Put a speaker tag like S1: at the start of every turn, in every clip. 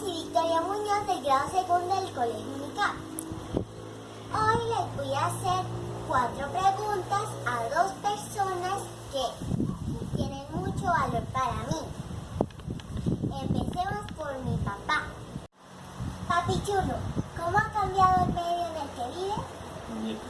S1: soy Victoria Muñoz del grado segundo del Colegio UNICAP. Hoy les voy a hacer cuatro preguntas a dos personas que tienen mucho valor para mí. Empecemos por mi papá. Papi Chulo, ¿cómo ha cambiado el medio en el que vive?
S2: Muñeca.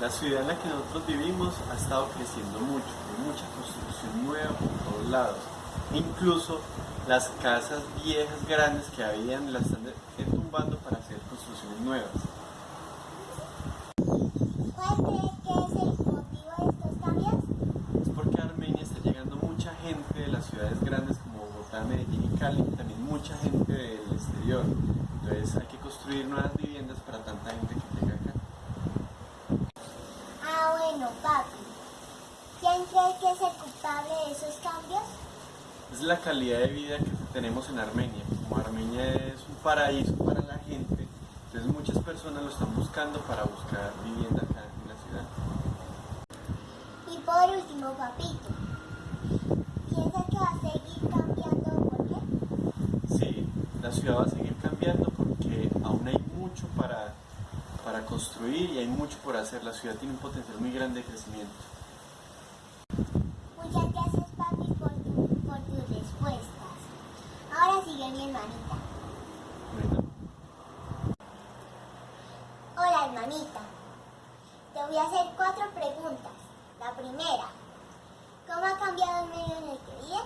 S2: La ciudad en la que nosotros vivimos ha estado creciendo mucho, hay mucha construcción nueva por todos lados. Incluso las casas viejas grandes que habían las están tumbando para hacer construcciones nuevas.
S1: ¿Cuál crees que es el motivo de estos cambios?
S2: Es porque Armenia está llegando mucha gente de las ciudades grandes como Bogotá, Medellín y Cali, también mucha gente del exterior. Entonces hay que construir nuevas viviendas para tanta gente que llega acá.
S1: Ah, bueno, papi. ¿Quién cree que es el culpable de esos cambios?
S2: Es la calidad de vida que tenemos en Armenia. Como Armenia es un paraíso para la gente, entonces muchas personas lo están buscando para buscar vivienda acá en la ciudad.
S1: Y por último, papito. ¿Piensas que va a seguir cambiando por qué?
S2: Sí, la ciudad va a seguir cambiando porque aún hay mucho para, para construir y hay mucho por hacer. La ciudad tiene un potencial muy grande de crecimiento.
S1: Muchas gracias, papi, por, tu- por tus respuestas. Mi hermanita. Hola, hermanita. Te voy a hacer cuatro preguntas. La primera, ¿cómo ha cambiado el medio en el que vive?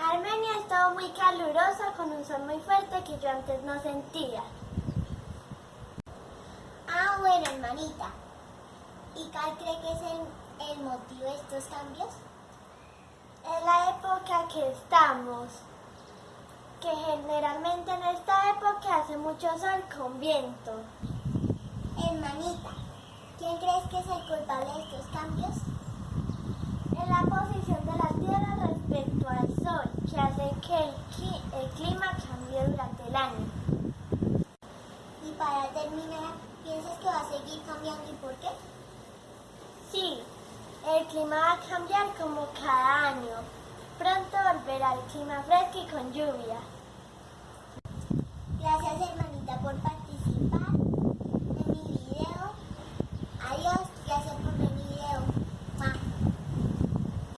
S3: Armenia ha estado muy calurosa con un sol muy fuerte que yo antes no sentía.
S1: Ah, bueno, hermanita. ¿Y cuál cree que es el, el motivo de estos cambios?
S3: Es la época que estamos, que generalmente en esta época hace mucho sol con viento.
S1: Hermanita, ¿quién crees que es el culpable de estos cambios?
S3: Es la posición de la Tierra respecto al sol, que hace que el, el clima cambie durante el año.
S1: Y para terminar, ¿piensas que va a seguir cambiando y por qué?
S3: Sí, el clima va a cambiar como el clima fresco y con lluvia.